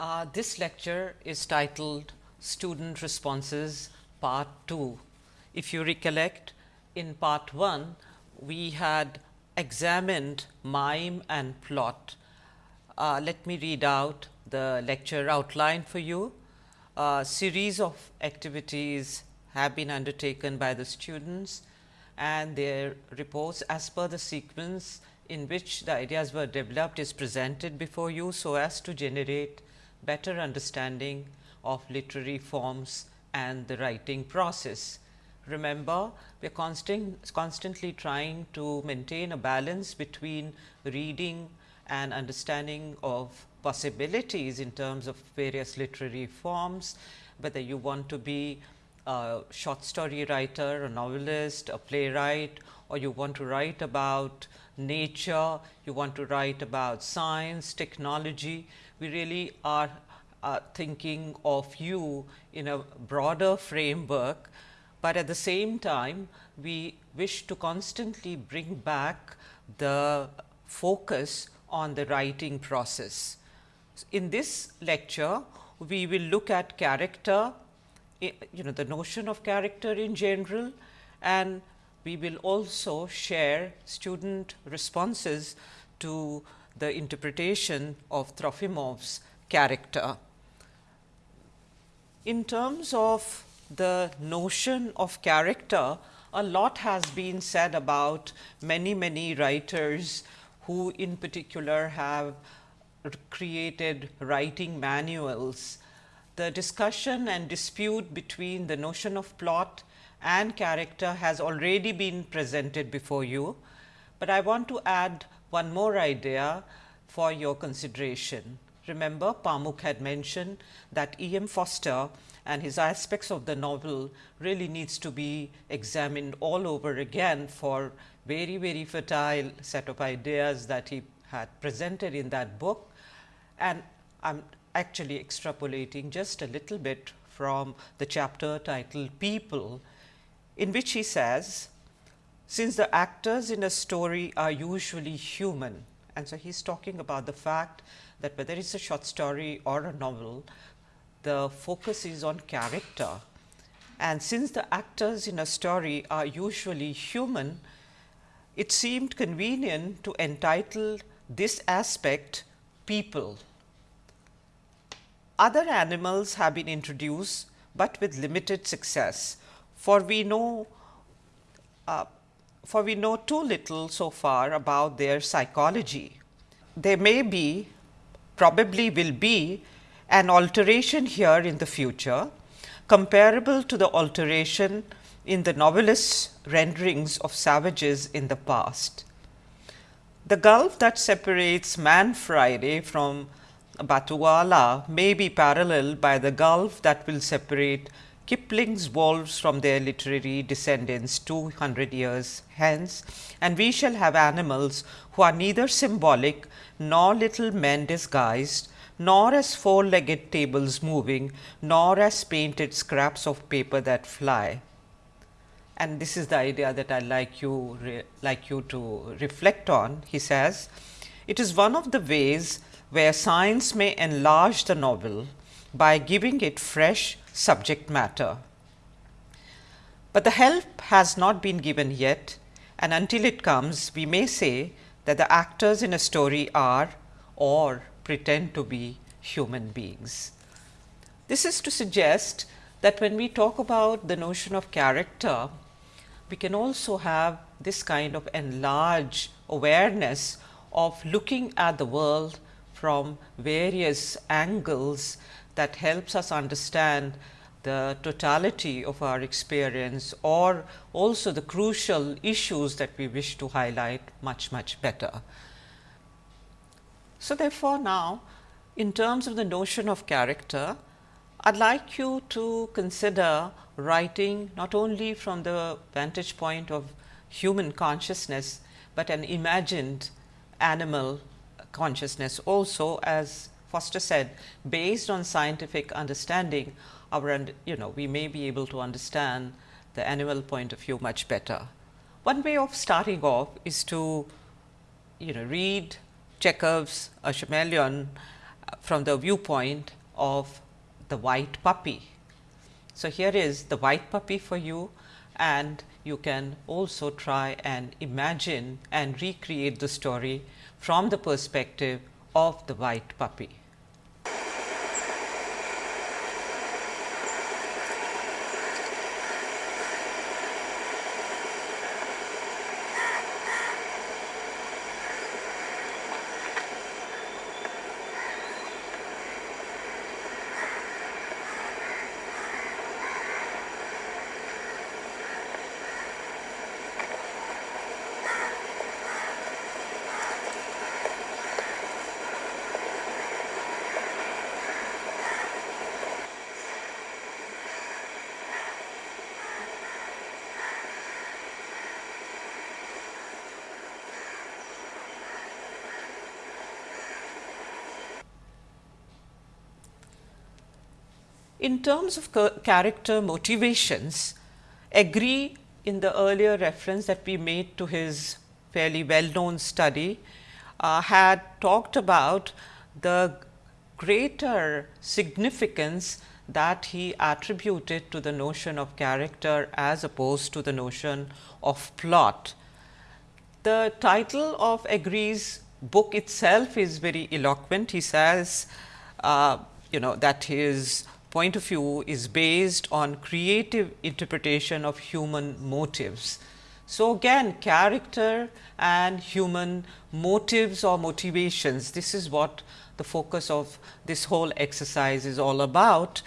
Uh, this lecture is titled Student Responses Part 2. If you recollect, in Part 1, we had examined mime and plot. Uh, let me read out the lecture outline for you. A series of activities have been undertaken by the students and their reports as per the sequence in which the ideas were developed is presented before you, so as to generate better understanding of literary forms and the writing process. Remember, we are constant, constantly trying to maintain a balance between reading and understanding of possibilities in terms of various literary forms, whether you want to be a short story writer, a novelist, a playwright or you want to write about nature, you want to write about science, technology we really are uh, thinking of you in a broader framework, but at the same time we wish to constantly bring back the focus on the writing process. In this lecture, we will look at character, you know the notion of character in general and we will also share student responses to the interpretation of Trofimov's character. In terms of the notion of character, a lot has been said about many, many writers who in particular have created writing manuals. The discussion and dispute between the notion of plot and character has already been presented before you, but I want to add one more idea for your consideration. Remember Pamuk had mentioned that E. M. Forster and his aspects of the novel really needs to be examined all over again for very, very fertile set of ideas that he had presented in that book. And I am actually extrapolating just a little bit from the chapter titled People, in which he says, since the actors in a story are usually human, and so he's talking about the fact that whether it is a short story or a novel, the focus is on character. And since the actors in a story are usually human, it seemed convenient to entitle this aspect people. Other animals have been introduced, but with limited success, for we know uh, for we know too little so far about their psychology. There may be, probably will be an alteration here in the future comparable to the alteration in the novelist's renderings of savages in the past. The gulf that separates Man Friday from Batouala may be paralleled by the gulf that will separate Kipling's wolves from their literary descendants 200 years hence, and we shall have animals who are neither symbolic nor little men disguised, nor as four legged tables moving, nor as painted scraps of paper that fly. And this is the idea that I like you like you to reflect on. He says, it is one of the ways where science may enlarge the novel by giving it fresh subject matter. But the help has not been given yet and until it comes we may say that the actors in a story are or pretend to be human beings. This is to suggest that when we talk about the notion of character, we can also have this kind of enlarged awareness of looking at the world from various angles that helps us understand the totality of our experience or also the crucial issues that we wish to highlight much, much better. So, therefore, now in terms of the notion of character, I would like you to consider writing not only from the vantage point of human consciousness, but an imagined animal consciousness also as Forster said based on scientific understanding our you know we may be able to understand the animal point of view much better. One way of starting off is to you know read Chekhov's A Chameleon uh, from the viewpoint of the white puppy. So, here is the white puppy for you and you can also try and imagine and recreate the story from the perspective of the white puppy. In terms of character motivations, Egri in the earlier reference that we made to his fairly well known study uh, had talked about the greater significance that he attributed to the notion of character as opposed to the notion of plot. The title of Egri's book itself is very eloquent. He says, uh, you know, that his point of view is based on creative interpretation of human motives. So, again character and human motives or motivations, this is what the focus of this whole exercise is all about.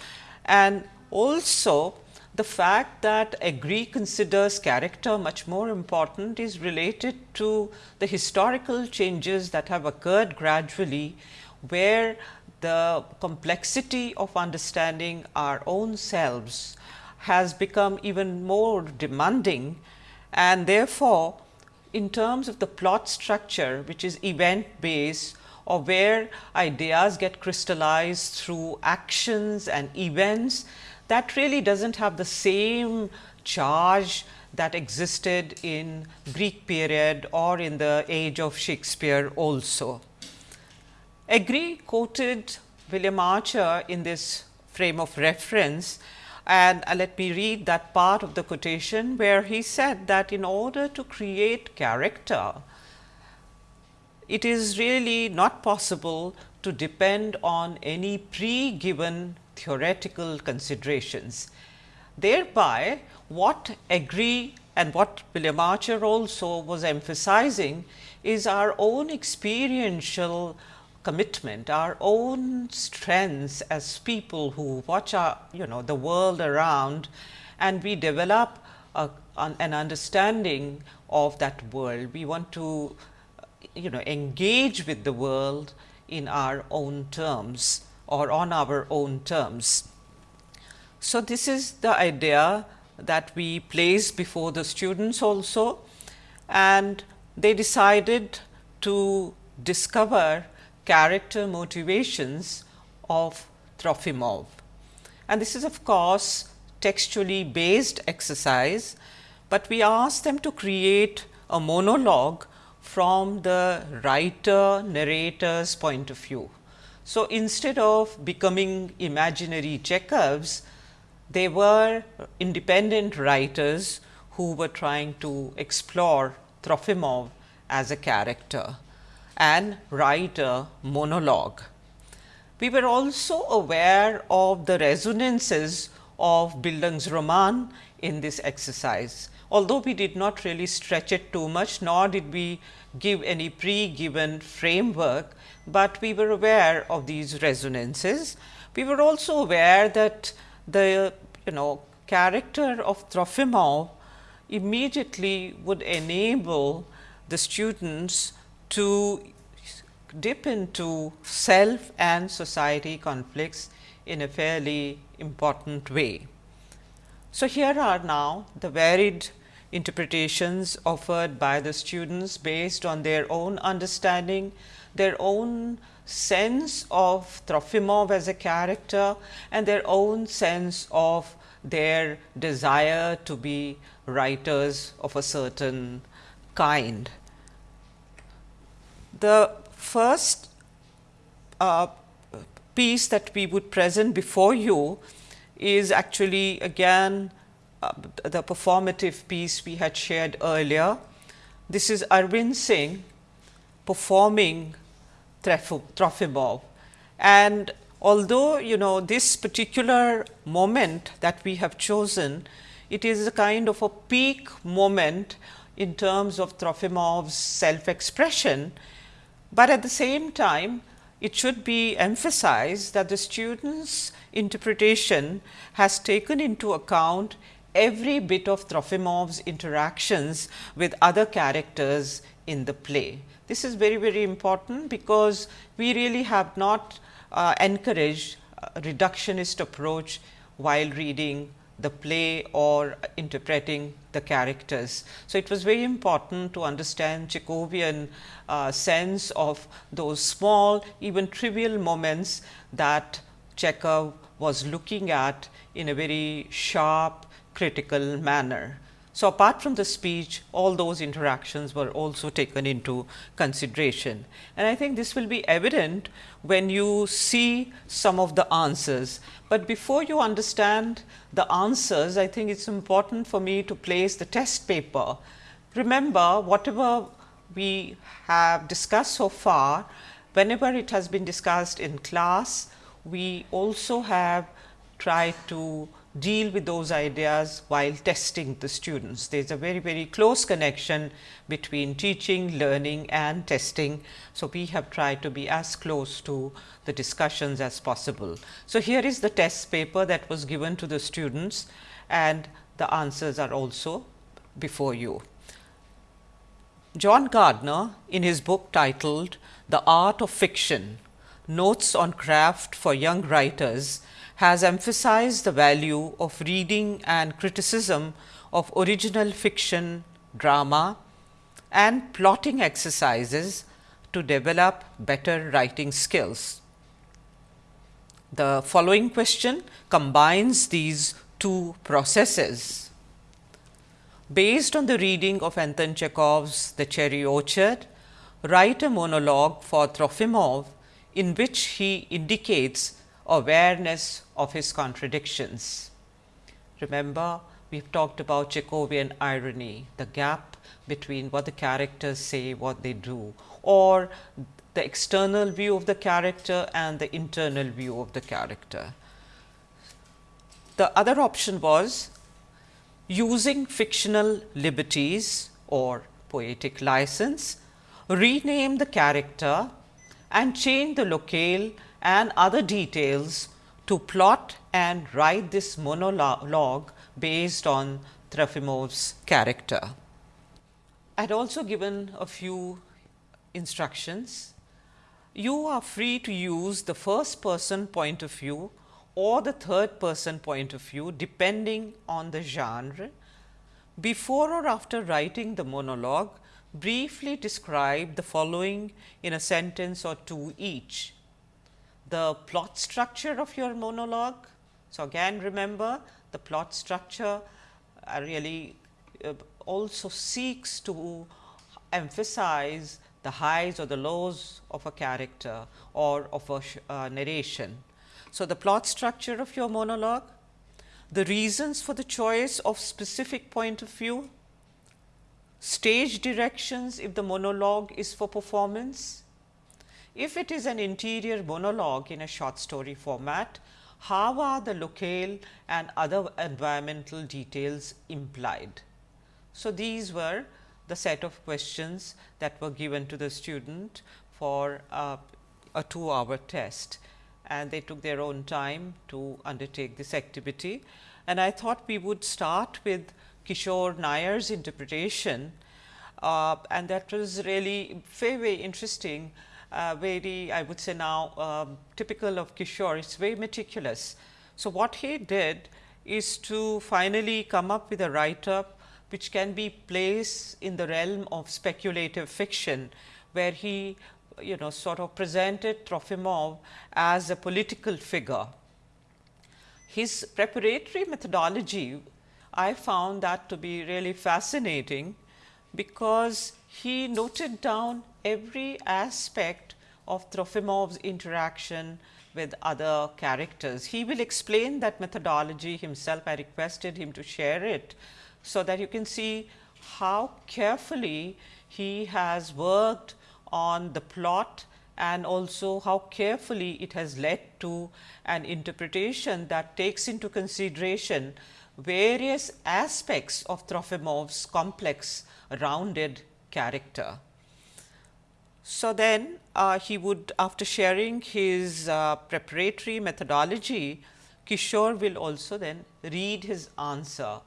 And also the fact that Egri considers character much more important is related to the historical changes that have occurred gradually, where the complexity of understanding our own selves has become even more demanding and therefore, in terms of the plot structure which is event based or where ideas get crystallized through actions and events that really does not have the same charge that existed in Greek period or in the age of Shakespeare also. Egri quoted William Archer in this frame of reference and uh, let me read that part of the quotation where he said that in order to create character, it is really not possible to depend on any pre-given theoretical considerations. Thereby, what Egri and what William Archer also was emphasizing is our own experiential commitment, our own strengths as people who watch our, you know, the world around and we develop a, an understanding of that world. We want to, you know, engage with the world in our own terms or on our own terms. So, this is the idea that we placed before the students also and they decided to discover character motivations of Trofimov. And this is of course, textually based exercise, but we ask them to create a monologue from the writer narrator's point of view. So, instead of becoming imaginary Chekhovs, they were independent writers who were trying to explore Trofimov as a character and write a monologue. We were also aware of the resonances of Bildungsroman in this exercise. Although we did not really stretch it too much, nor did we give any pre-given framework, but we were aware of these resonances. We were also aware that the you know character of Trofimov immediately would enable the students to dip into self and society conflicts in a fairly important way. So, here are now the varied interpretations offered by the students based on their own understanding, their own sense of Trofimov as a character and their own sense of their desire to be writers of a certain kind. The first uh, piece that we would present before you is actually again uh, the performative piece we had shared earlier. This is Arvind Singh performing Trofimov and although you know this particular moment that we have chosen, it is a kind of a peak moment in terms of Trofimov's self expression, but at the same time it should be emphasized that the student's interpretation has taken into account every bit of Trofimov's interactions with other characters in the play. This is very, very important because we really have not uh, encouraged a reductionist approach while reading the play or interpreting the characters. So, it was very important to understand Chekhovian uh, sense of those small even trivial moments that Chekhov was looking at in a very sharp critical manner. So, apart from the speech all those interactions were also taken into consideration and I think this will be evident when you see some of the answers. But before you understand the answers I think it is important for me to place the test paper. Remember whatever we have discussed so far whenever it has been discussed in class we also have tried to deal with those ideas while testing the students. There is a very, very close connection between teaching, learning and testing. So, we have tried to be as close to the discussions as possible. So, here is the test paper that was given to the students and the answers are also before you. John Gardner in his book titled The Art of Fiction Notes on Craft for Young Writers has emphasized the value of reading and criticism of original fiction, drama and plotting exercises to develop better writing skills. The following question combines these two processes. Based on the reading of Anton Chekhov's The Cherry Orchard, write a monologue for Trofimov in which he indicates awareness of his contradictions. Remember, we have talked about Chekhovian irony, the gap between what the characters say, what they do, or the external view of the character and the internal view of the character. The other option was using fictional liberties or poetic license, rename the character and change the locale and other details to plot and write this monologue based on Trofimov's character. I had also given a few instructions. You are free to use the first person point of view or the third person point of view depending on the genre. Before or after writing the monologue, briefly describe the following in a sentence or two each the plot structure of your monologue. So, again remember the plot structure uh, really uh, also seeks to emphasize the highs or the lows of a character or of a uh, narration. So, the plot structure of your monologue, the reasons for the choice of specific point of view, stage directions if the monologue is for performance, if it is an interior monologue in a short story format, how are the locale and other environmental details implied? So, these were the set of questions that were given to the student for uh, a 2 hour test and they took their own time to undertake this activity. And I thought we would start with Kishore Nair's interpretation uh, and that was really very, very interesting uh, very I would say now um, typical of Kishore, it is very meticulous. So, what he did is to finally come up with a write up which can be placed in the realm of speculative fiction, where he you know sort of presented Trofimov as a political figure. His preparatory methodology, I found that to be really fascinating, because he noted down every aspect of Trofimov's interaction with other characters. He will explain that methodology himself. I requested him to share it, so that you can see how carefully he has worked on the plot and also how carefully it has led to an interpretation that takes into consideration various aspects of Trofimov's complex rounded character. So, then uh, he would after sharing his uh, preparatory methodology, Kishore will also then read his answer.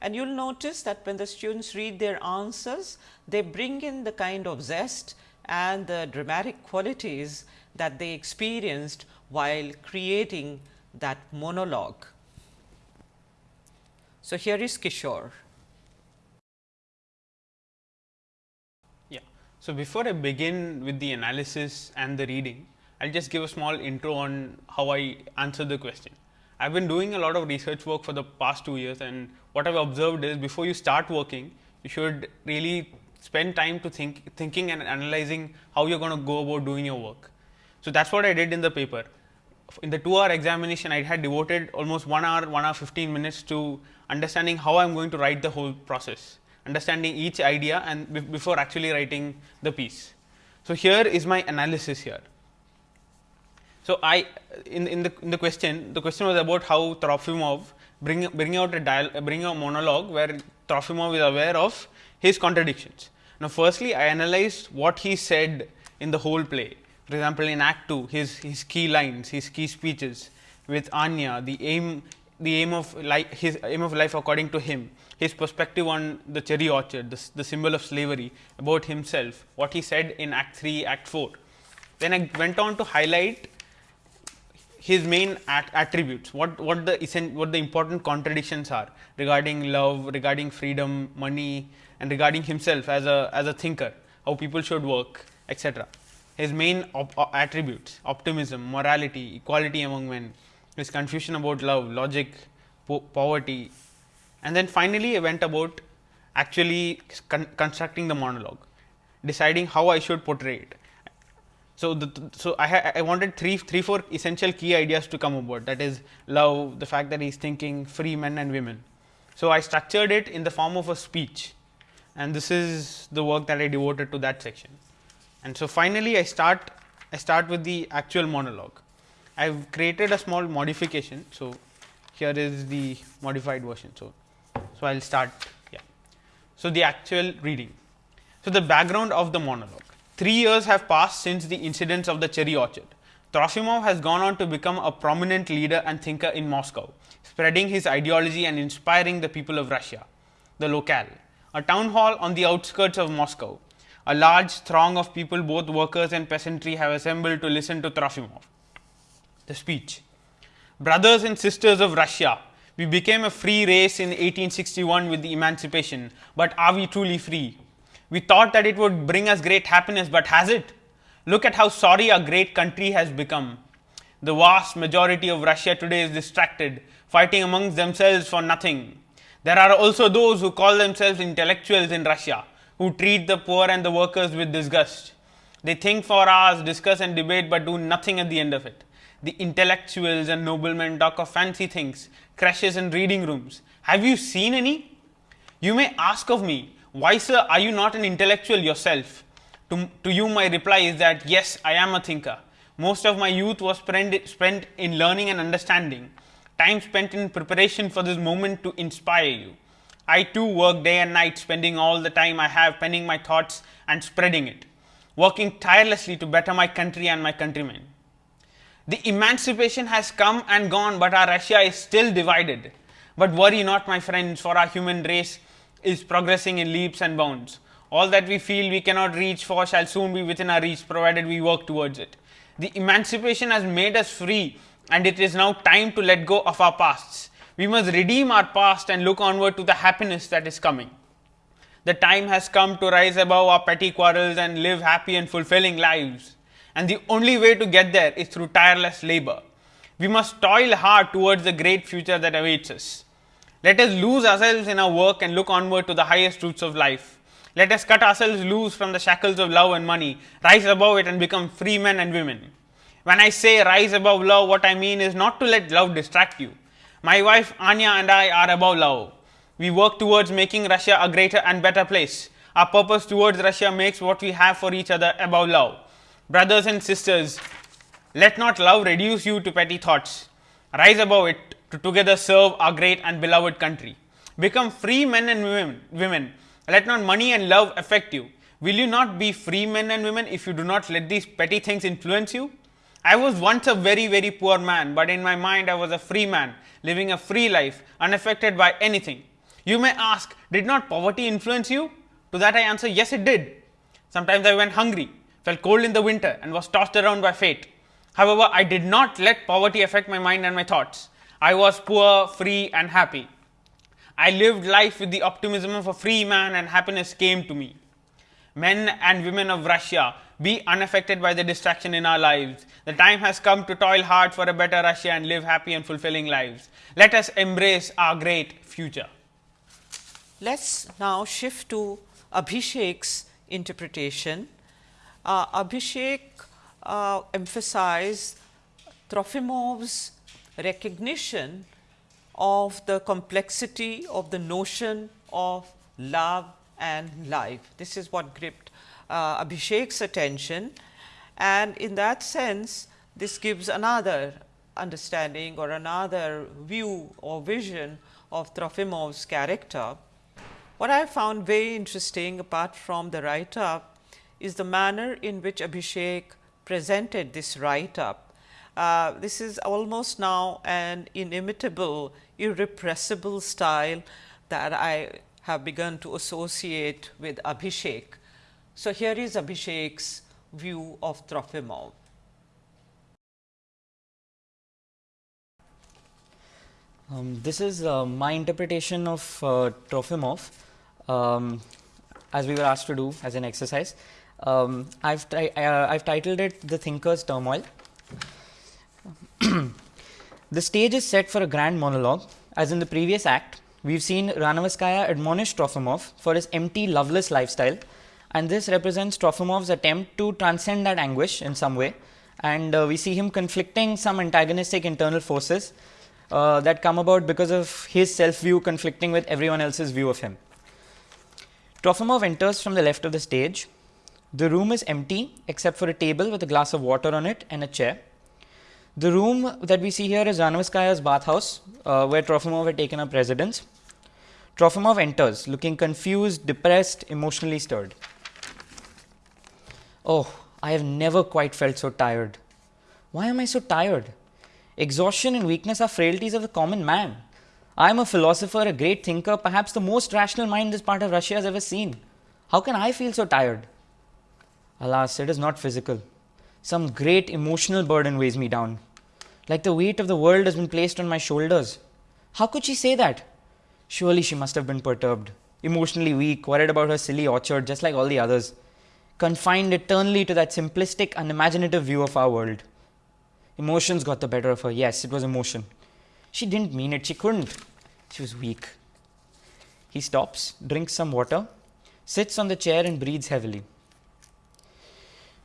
And you will notice that when the students read their answers, they bring in the kind of zest and the dramatic qualities that they experienced while creating that monologue. So, here is Kishore. So, before I begin with the analysis and the reading, I will just give a small intro on how I answer the question. I have been doing a lot of research work for the past two years and what I have observed is before you start working, you should really spend time to think thinking and analyzing how you are going to go about doing your work. So, that is what I did in the paper. In the 2 hour examination, I had devoted almost 1 hour, 1 hour 15 minutes to understanding how I am going to write the whole process, understanding each idea and before actually writing the piece. So, here is my analysis here. So, I in, in the in the question the question was about how Trofimov bring bring out a dial bring a monologue where Trofimov is aware of his contradictions. Now, firstly I analyzed what he said in the whole play. For example, in Act 2 his, his key lines, his key speeches with Anya, the aim the aim of life, his aim of life according to him, his perspective on the cherry orchard, the, the symbol of slavery, about himself, what he said in Act 3, Act 4. Then I went on to highlight his main at attributes, what, what the what the important contradictions are regarding love, regarding freedom, money and regarding himself as a as a thinker, how people should work, etc. His main op attributes, optimism, morality, equality among men, his confusion about love, logic, po poverty and then finally, I went about actually con constructing the monologue, deciding how I should portray it. So, the, so I, I wanted three, three, four essential key ideas to come about that is love, the fact that he is thinking free men and women. So, I structured it in the form of a speech and this is the work that I devoted to that section. And so, finally, I start I start with the actual monologue. I have created a small modification. So, here is the modified version. So, so I will start yeah. So, the actual reading. So, the background of the monologue. Three years have passed since the incidents of the cherry orchard. Trofimov has gone on to become a prominent leader and thinker in Moscow, spreading his ideology and inspiring the people of Russia. The locale, a town hall on the outskirts of Moscow. A large throng of people, both workers and peasantry, have assembled to listen to Trofimov. The speech Brothers and sisters of Russia, we became a free race in 1861 with the emancipation, but are we truly free? We thought that it would bring us great happiness, but has it? Look at how sorry our great country has become. The vast majority of Russia today is distracted, fighting amongst themselves for nothing. There are also those who call themselves intellectuals in Russia, who treat the poor and the workers with disgust. They think for hours, discuss and debate, but do nothing at the end of it. The intellectuals and noblemen talk of fancy things, crashes in reading rooms. Have you seen any? You may ask of me, why sir are you not an intellectual yourself? To, to you my reply is that yes, I am a thinker. Most of my youth was spent, spent in learning and understanding, time spent in preparation for this moment to inspire you. I too work day and night, spending all the time I have penning my thoughts and spreading it, working tirelessly to better my country and my countrymen. The emancipation has come and gone, but our Russia is still divided. But worry not, my friends, for our human race is progressing in leaps and bounds. All that we feel we cannot reach for shall soon be within our reach, provided we work towards it. The emancipation has made us free, and it is now time to let go of our pasts. We must redeem our past and look onward to the happiness that is coming. The time has come to rise above our petty quarrels and live happy and fulfilling lives and the only way to get there is through tireless labor. We must toil hard towards the great future that awaits us. Let us lose ourselves in our work and look onward to the highest truths of life. Let us cut ourselves loose from the shackles of love and money, rise above it and become free men and women. When I say rise above love, what I mean is not to let love distract you. My wife Anya and I are above love. We work towards making Russia a greater and better place. Our purpose towards Russia makes what we have for each other above love. Brothers and sisters, let not love reduce you to petty thoughts. Rise above it to together serve our great and beloved country. Become free men and women. Let not money and love affect you. Will you not be free men and women if you do not let these petty things influence you? I was once a very, very poor man, but in my mind I was a free man, living a free life, unaffected by anything. You may ask, did not poverty influence you? To that I answer, yes, it did. Sometimes I went hungry, felt cold in the winter, and was tossed around by fate. However, I did not let poverty affect my mind and my thoughts. I was poor, free, and happy. I lived life with the optimism of a free man, and happiness came to me. Men and women of Russia, be unaffected by the distraction in our lives. The time has come to toil hard for a better Russia and live happy and fulfilling lives. Let us embrace our great future. Let's now shift to Abhishek's interpretation. Uh, Abhishek uh, emphasized Trofimov's recognition of the complexity of the notion of love and life. This is what gripped uh, Abhishek's attention and in that sense this gives another understanding or another view or vision of Trofimov's character. What I found very interesting apart from the write up is the manner in which Abhishek presented this write up. Uh, this is almost now an inimitable, irrepressible style that I have begun to associate with Abhishek. So, here is Abhishek's view of Trofimov. Um, this is uh, my interpretation of uh, Trofimov um, as we were asked to do as an exercise. Um, I've, uh, I've titled it The Thinker's Turmoil. the stage is set for a grand monologue. As in the previous act, we've seen Ranevskaya admonish Trofimov for his empty, loveless lifestyle, and this represents Trofimov's attempt to transcend that anguish in some way. And uh, we see him conflicting some antagonistic internal forces uh, that come about because of his self view conflicting with everyone else's view of him. Trofimov enters from the left of the stage the room is empty except for a table with a glass of water on it and a chair. The room that we see here is Ranevskaya's bathhouse, uh, where Trofimov had taken up residence. Trofimov enters, looking confused, depressed, emotionally stirred. Oh, I have never quite felt so tired. Why am I so tired? Exhaustion and weakness are frailties of the common man. I am a philosopher, a great thinker, perhaps the most rational mind this part of Russia has ever seen. How can I feel so tired? Alas, it is not physical. Some great emotional burden weighs me down. Like the weight of the world has been placed on my shoulders. How could she say that? Surely she must have been perturbed, emotionally weak, worried about her silly orchard, just like all the others, confined eternally to that simplistic, unimaginative view of our world. Emotions got the better of her. Yes, it was emotion. She didn't mean it. She couldn't. She was weak. He stops, drinks some water, sits on the chair, and breathes heavily.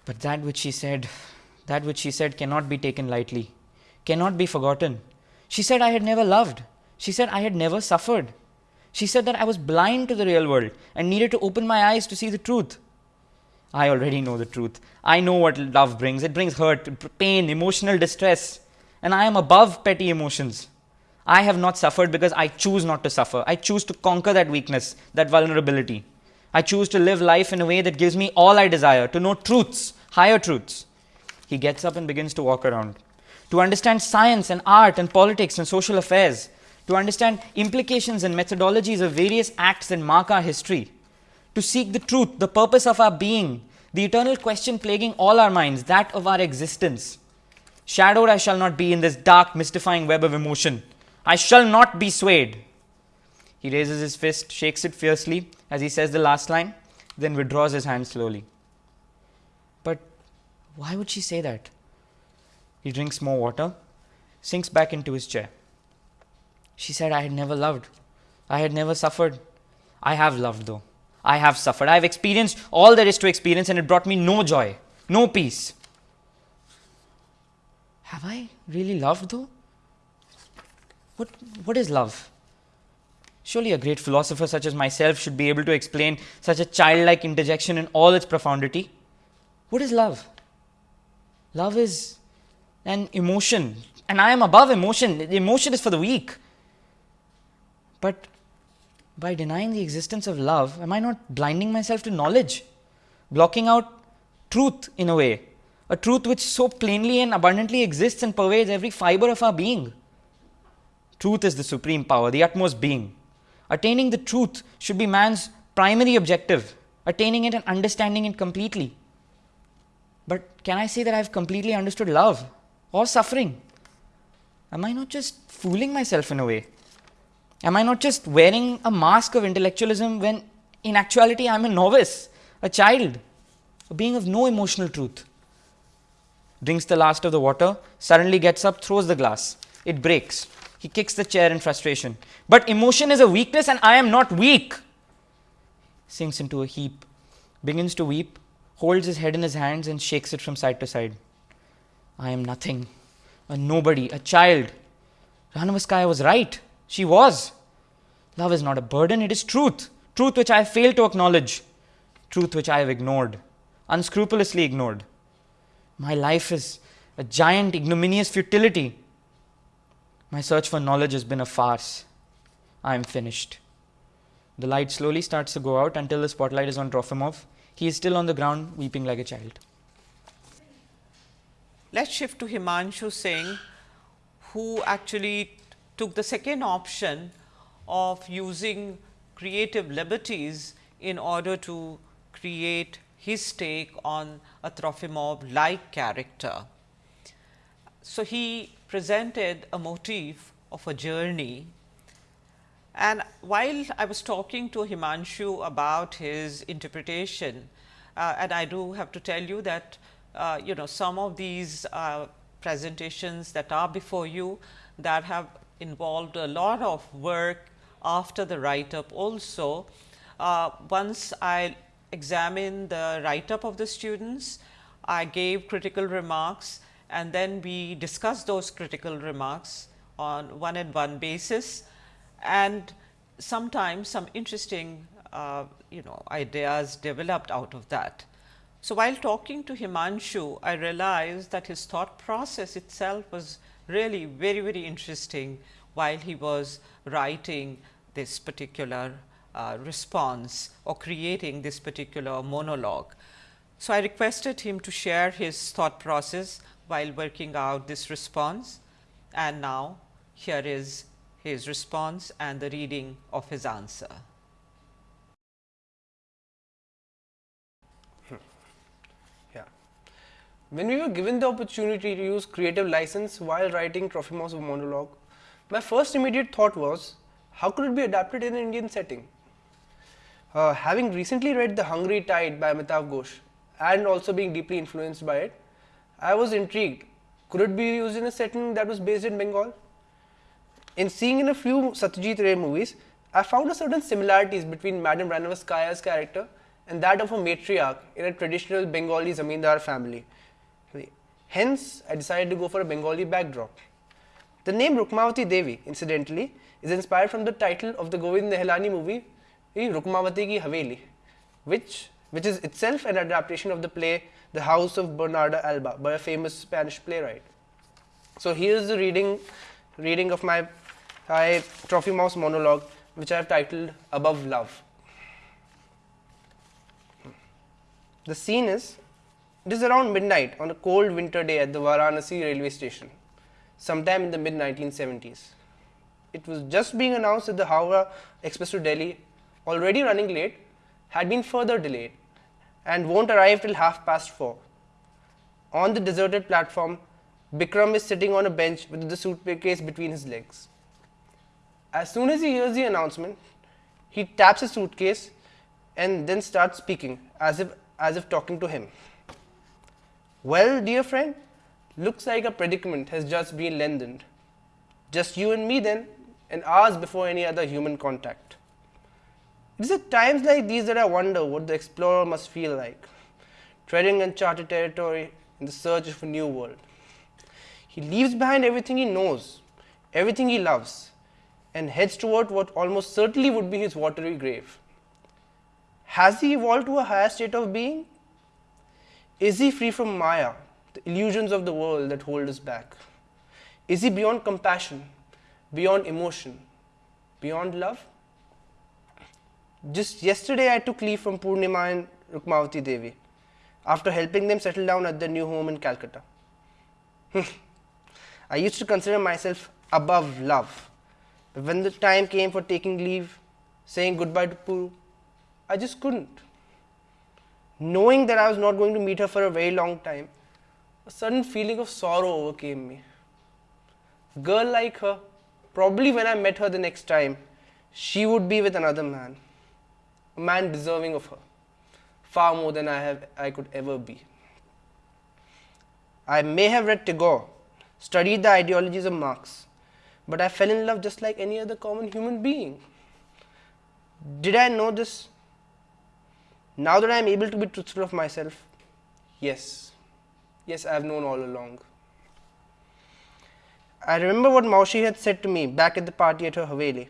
But that which she said, that which she said cannot be taken lightly, cannot be forgotten. She said, I had never loved. She said, I had never suffered. She said that I was blind to the real world and needed to open my eyes to see the truth. I already know the truth. I know what love brings. It brings hurt, pain, emotional distress. And I am above petty emotions. I have not suffered because I choose not to suffer. I choose to conquer that weakness, that vulnerability. I choose to live life in a way that gives me all I desire, to know truths, higher truths. He gets up and begins to walk around. To understand science and art and politics and social affairs, to understand implications and methodologies of various acts that mark our history, to seek the truth, the purpose of our being, the eternal question plaguing all our minds, that of our existence. Shadowed I shall not be in this dark, mystifying web of emotion. I shall not be swayed. He raises his fist, shakes it fiercely as he says the last line, then withdraws his hand slowly. Why would she say that? He drinks more water, sinks back into his chair. She said, I had never loved. I had never suffered. I have loved, though. I have suffered. I have experienced all there is to experience, and it brought me no joy, no peace. Have I really loved though? What, what is love? Surely a great philosopher such as myself should be able to explain such a childlike interjection in all its profundity. What is love? Love is an emotion, and I am above emotion. The emotion is for the weak. But by denying the existence of love, am I not blinding myself to knowledge? Blocking out truth in a way, a truth which so plainly and abundantly exists and pervades every fiber of our being. Truth is the supreme power, the utmost being. Attaining the truth should be man's primary objective, attaining it and understanding it completely. But can I say that I've completely understood love or suffering? Am I not just fooling myself in a way? Am I not just wearing a mask of intellectualism when in actuality I'm a novice, a child, a being of no emotional truth? Drinks the last of the water, suddenly gets up, throws the glass. It breaks. He kicks the chair in frustration. But emotion is a weakness and I am not weak. Sinks into a heap, begins to weep, holds his head in his hands and shakes it from side to side. I am nothing, a nobody, a child. Ranevskaya was right. She was. Love is not a burden, it is truth. Truth which I have failed to acknowledge. Truth which I have ignored, unscrupulously ignored. My life is a giant, ignominious futility. My search for knowledge has been a farce. I am finished. The light slowly starts to go out until the spotlight is on Trofimov. He is still on the ground, weeping like a child. Let's shift to Himanshu Singh, who actually took the second option of using creative liberties in order to create his take on a Trofimov like character. So, he presented a motif of a journey and while I was talking to Himanshu about his interpretation uh, and I do have to tell you that uh, you know some of these uh, presentations that are before you that have involved a lot of work after the write up also. Uh, once I examined the write up of the students, I gave critical remarks and then we discussed those critical remarks on one and one basis and sometimes some interesting uh, you know ideas developed out of that. So, while talking to Himanshu, I realized that his thought process itself was really very very interesting while he was writing this particular uh, response or creating this particular monologue. So, I requested him to share his thought process while working out this response and now here is his response and the reading of his answer. Yeah. When we were given the opportunity to use creative license while writing Trofimov's monologue, my first immediate thought was, how could it be adapted in an Indian setting? Uh, having recently read The Hungry Tide by Amitav Ghosh and also being deeply influenced by it, I was intrigued. Could it be used in a setting that was based in Bengal? In seeing in a few Satyajit Ray movies, I found a certain similarities between Madame Ranevskaya's character and that of a matriarch in a traditional Bengali zamindar family. Hence, I decided to go for a Bengali backdrop. The name Rukmavati Devi, incidentally, is inspired from the title of the Govind Nihalani movie, Rukmavati Ki Haveli, which, which is itself an adaptation of the play the House of Bernarda Alba by a famous Spanish playwright. So here is the reading, reading of my, my Mouse monologue, which I have titled Above Love. The scene is, it is around midnight on a cold winter day at the Varanasi railway station, sometime in the mid 1970s. It was just being announced that the Howrah Express to Delhi, already running late, had been further delayed and won't arrive till half past 4. On the deserted platform, Bikram is sitting on a bench with the suitcase between his legs. As soon as he hears the announcement, he taps his suitcase and then starts speaking as if, as if talking to him. Well, dear friend, looks like a predicament has just been lengthened. Just you and me then, and hours before any other human contact. It is at times like these that I wonder what the explorer must feel like, treading uncharted territory in the search of a new world. He leaves behind everything he knows, everything he loves, and heads toward what almost certainly would be his watery grave. Has he evolved to a higher state of being? Is he free from Maya, the illusions of the world that hold us back? Is he beyond compassion, beyond emotion, beyond love? Just yesterday, I took leave from Purnima and Rukmavati Devi after helping them settle down at their new home in Calcutta. Hmm. I used to consider myself above love. When the time came for taking leave, saying goodbye to Puru, I just couldn't. Knowing that I was not going to meet her for a very long time, a sudden feeling of sorrow overcame me. A girl like her, probably when I met her the next time, she would be with another man, a man deserving of her, far more than I, have, I could ever be. I may have read Tagore, studied the ideologies of Marx, but I fell in love just like any other common human being. Did I know this? Now that I am able to be truthful of myself, yes, yes, I have known all along. I remember what Maushi had said to me back at the party at her Haveli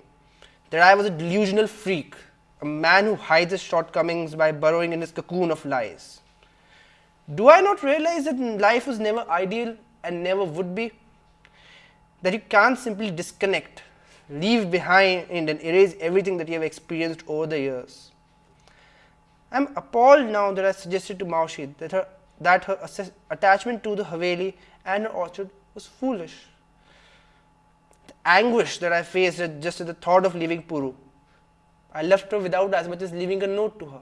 that I was a delusional freak, a man who hides his shortcomings by burrowing in his cocoon of lies. Do I not realize that life was never ideal and never would be? That you can't simply disconnect, leave behind, and erase everything that you have experienced over the years. I am appalled now that I suggested to Maushi that her, that her attachment to the Haveli and her orchard was foolish. The anguish that I faced just at the thought of leaving Puru. I left her without as much as leaving a note to her.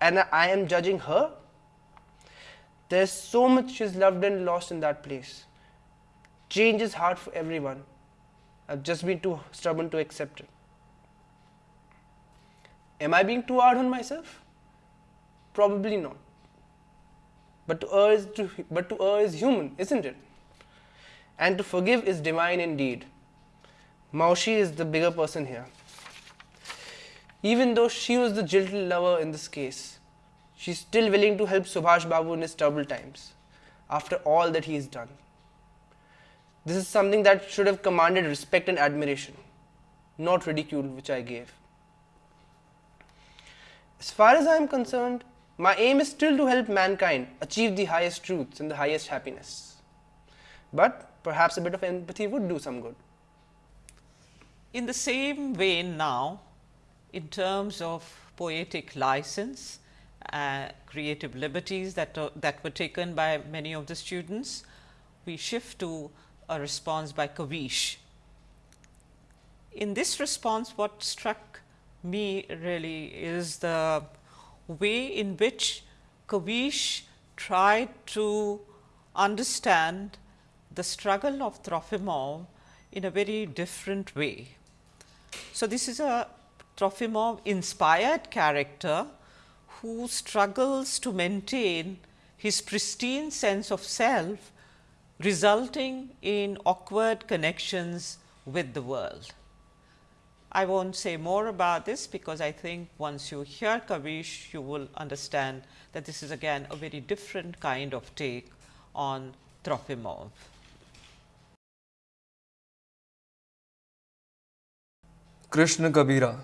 And I am judging her? There's so much she's loved and lost in that place. Change is hard for everyone. I've just been too stubborn to accept it. Am I being too hard on myself? Probably not. But to err is to, but to err is human, isn't it? And to forgive is divine indeed. Maushi is the bigger person here. Even though she was the gentle lover in this case, she's still willing to help Subhash Babu in his troubled times after all that he has done. This is something that should have commanded respect and admiration, not ridicule, which I gave. As far as I am concerned, my aim is still to help mankind achieve the highest truths and the highest happiness. But perhaps a bit of empathy would do some good. In the same vein now, in terms of poetic license, uh, creative liberties that, uh, that were taken by many of the students, we shift to a response by Kavish. In this response, what struck me really is the way in which Kavish tried to understand the struggle of Trofimov in a very different way. So, this is a Trofimov inspired character who struggles to maintain his pristine sense of self resulting in awkward connections with the world. I not say more about this because I think once you hear Kavish, you will understand that this is again a very different kind of take on Trofimov. Krishna Kabira,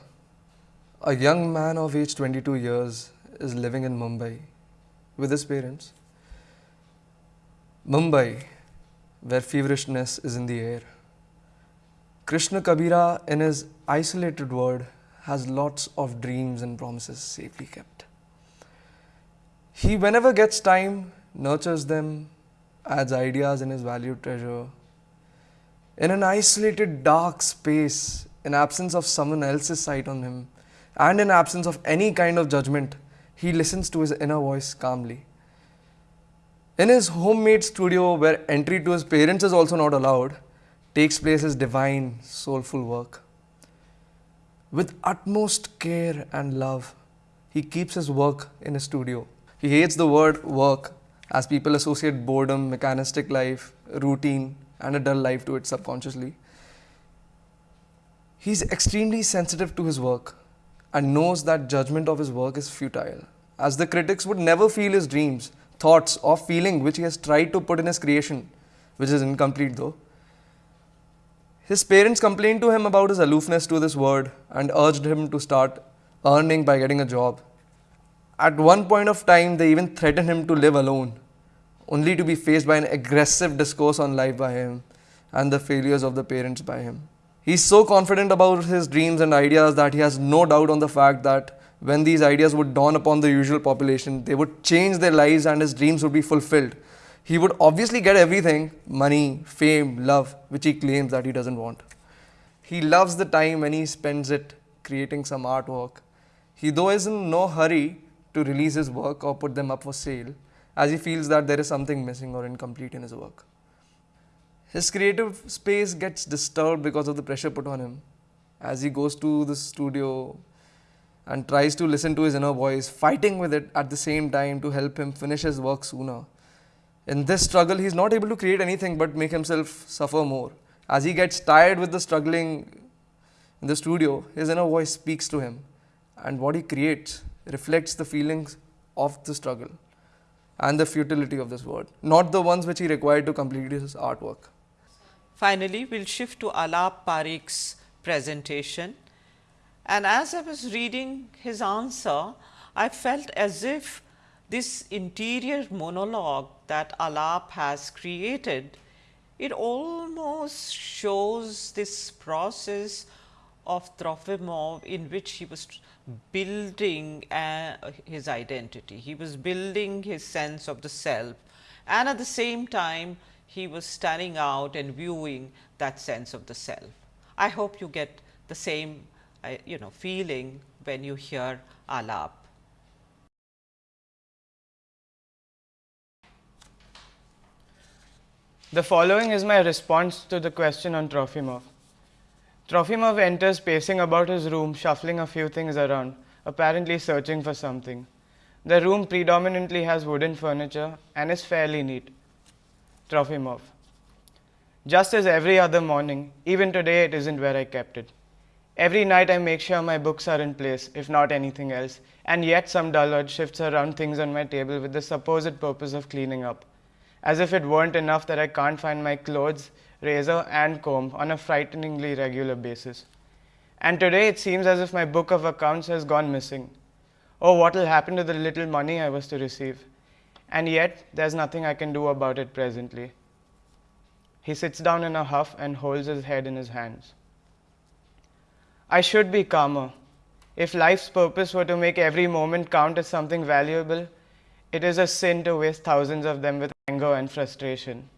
a young man of age 22 years, is living in Mumbai with his parents. Mumbai, where feverishness is in the air. Krishna Kabira, in his isolated world, has lots of dreams and promises safely kept. He, whenever gets time, nurtures them, adds ideas in his valued treasure. In an isolated, dark space, in absence of someone else's sight on him, and in absence of any kind of judgment, he listens to his inner voice calmly. In his homemade studio, where entry to his parents is also not allowed, takes place his divine, soulful work. With utmost care and love, he keeps his work in his studio. He hates the word work as people associate boredom, mechanistic life, routine, and a dull life to it subconsciously. He is extremely sensitive to his work and knows that judgment of his work is futile, as the critics would never feel his dreams, thoughts or feeling which he has tried to put in his creation, which is incomplete though. His parents complained to him about his aloofness to this word and urged him to start earning by getting a job. At one point of time, they even threatened him to live alone, only to be faced by an aggressive discourse on life by him and the failures of the parents by him. He's so confident about his dreams and ideas that he has no doubt on the fact that when these ideas would dawn upon the usual population, they would change their lives and his dreams would be fulfilled. He would obviously get everything money, fame, love, which he claims that he doesn't want. He loves the time when he spends it creating some artwork. He, though, is in no hurry to release his work or put them up for sale, as he feels that there is something missing or incomplete in his work. His creative space gets disturbed because of the pressure put on him as he goes to the studio and tries to listen to his inner voice, fighting with it at the same time to help him finish his work sooner. In this struggle, he is not able to create anything but make himself suffer more. As he gets tired with the struggling in the studio, his inner voice speaks to him, and what he creates reflects the feelings of the struggle and the futility of this world, not the ones which he required to complete his artwork. Finally, we'll shift to Alap Parikh's presentation. And as I was reading his answer, I felt as if this interior monologue that Alap has created, it almost shows this process of Trofimov in which he was building uh, his identity. He was building his sense of the self and at the same time he was standing out and viewing that sense of the self. I hope you get the same you know feeling when you hear Alap. The following is my response to the question on Trofimov. Trofimov enters pacing about his room, shuffling a few things around, apparently searching for something. The room predominantly has wooden furniture and is fairly neat. Trofimov. Just as every other morning, even today it isn't where I kept it. Every night I make sure my books are in place, if not anything else, and yet some dullard shifts around things on my table with the supposed purpose of cleaning up as if it weren't enough that I can't find my clothes, razor, and comb on a frighteningly regular basis. And today it seems as if my book of accounts has gone missing. Oh, what will happen to the little money I was to receive? And yet, there's nothing I can do about it presently. He sits down in a huff and holds his head in his hands. I should be calmer. If life's purpose were to make every moment count as something valuable, it is a sin to waste thousands of them with anger and frustration.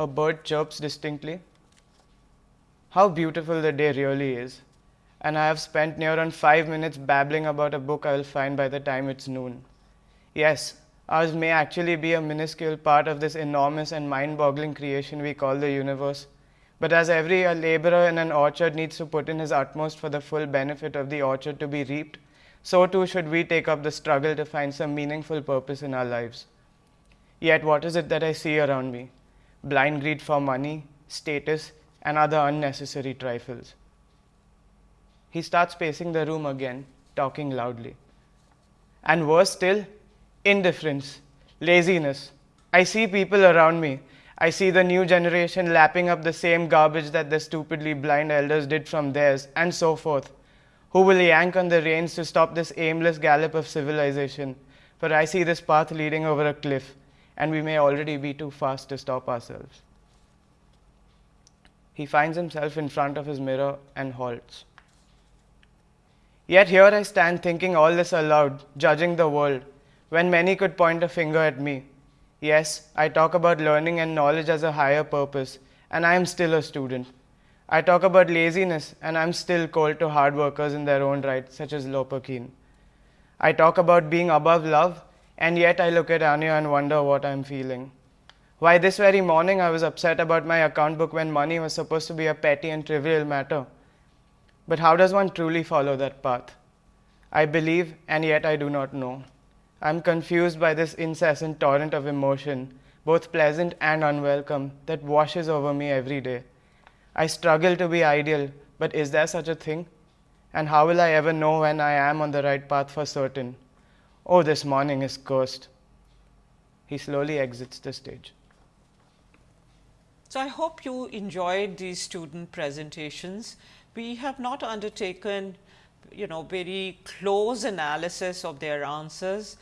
A bird chirps distinctly. How beautiful the day really is. And I have spent near on five minutes babbling about a book I will find by the time it's noon. Yes, ours may actually be a minuscule part of this enormous and mind boggling creation we call the universe. But as every laborer in an orchard needs to put in his utmost for the full benefit of the orchard to be reaped, so too should we take up the struggle to find some meaningful purpose in our lives. Yet, what is it that I see around me? Blind greed for money, status, and other unnecessary trifles. He starts pacing the room again, talking loudly. And worse still, indifference, laziness. I see people around me. I see the new generation lapping up the same garbage that the stupidly blind elders did from theirs, and so forth. Who will yank on the reins to stop this aimless gallop of civilization? For I see this path leading over a cliff, and we may already be too fast to stop ourselves. He finds himself in front of his mirror and halts. Yet here I stand thinking all this aloud, judging the world, when many could point a finger at me. Yes, I talk about learning and knowledge as a higher purpose, and I am still a student. I talk about laziness, and I am still called to hard workers in their own right, such as Lopakhin. I talk about being above love, and yet I look at Anya and wonder what I'm feeling. Why, this very morning I was upset about my account book when money was supposed to be a petty and trivial matter. But how does one truly follow that path? I believe, and yet I do not know. I'm confused by this incessant torrent of emotion, both pleasant and unwelcome, that washes over me every day. I struggle to be ideal, but is there such a thing? And how will I ever know when I am on the right path for certain? Oh, this morning is cursed. He slowly exits the stage. So, I hope you enjoyed these student presentations. We have not undertaken you know very close analysis of their answers,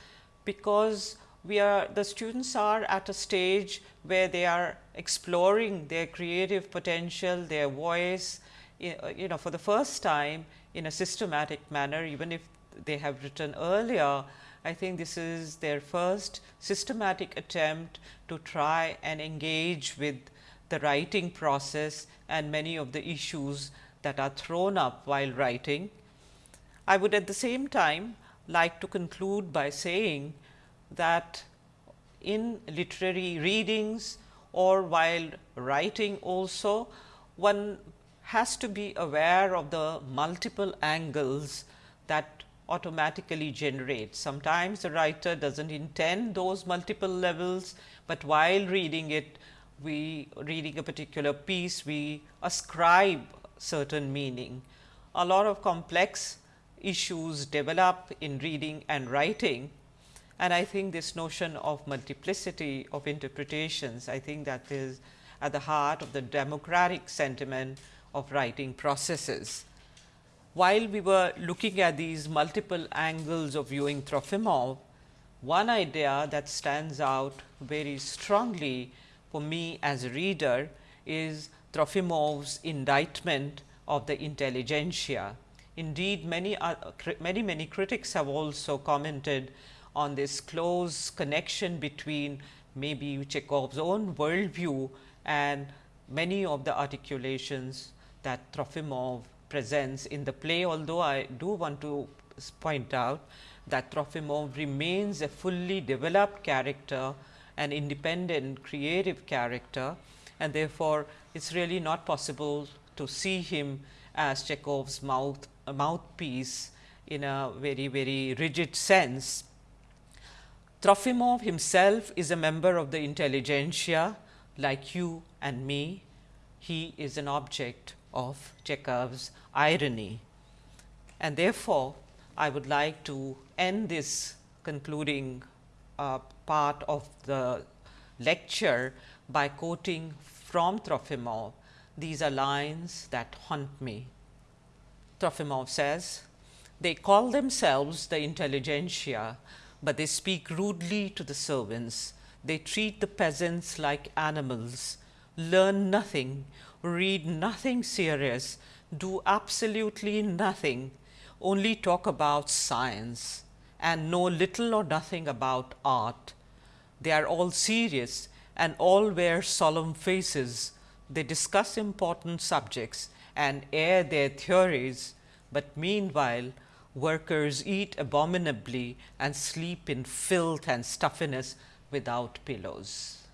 because we are the students are at a stage where they are exploring their creative potential, their voice you know for the first time in a systematic manner even if they have written earlier. I think this is their first systematic attempt to try and engage with the writing process and many of the issues that are thrown up while writing. I would at the same time like to conclude by saying that in literary readings or while writing also one has to be aware of the multiple angles that automatically generate. Sometimes the writer does not intend those multiple levels, but while reading it we reading a particular piece we ascribe certain meaning. A lot of complex issues develop in reading and writing and I think this notion of multiplicity of interpretations, I think that is at the heart of the democratic sentiment of writing processes. While we were looking at these multiple angles of viewing Trofimov, one idea that stands out very strongly for me as a reader is Trofimov's indictment of the intelligentsia. Indeed, many, uh, many, many critics have also commented on this close connection between maybe Chekhov's own worldview and many of the articulations that Trofimov presents in the play. Although, I do want to point out that Trofimov remains a fully developed character, an independent creative character and therefore, it is really not possible to see him as Chekhov's mouth mouthpiece in a very very rigid sense. Trofimov himself is a member of the intelligentsia like you and me. He is an object of Chekhov's irony. And therefore, I would like to end this concluding uh, part of the lecture by quoting from Trofimov. These are lines that haunt me. Trofimov says, They call themselves the intelligentsia but they speak rudely to the servants. They treat the peasants like animals, learn nothing, read nothing serious, do absolutely nothing, only talk about science and know little or nothing about art. They are all serious and all wear solemn faces. They discuss important subjects and air their theories, but meanwhile workers eat abominably and sleep in filth and stuffiness without pillows.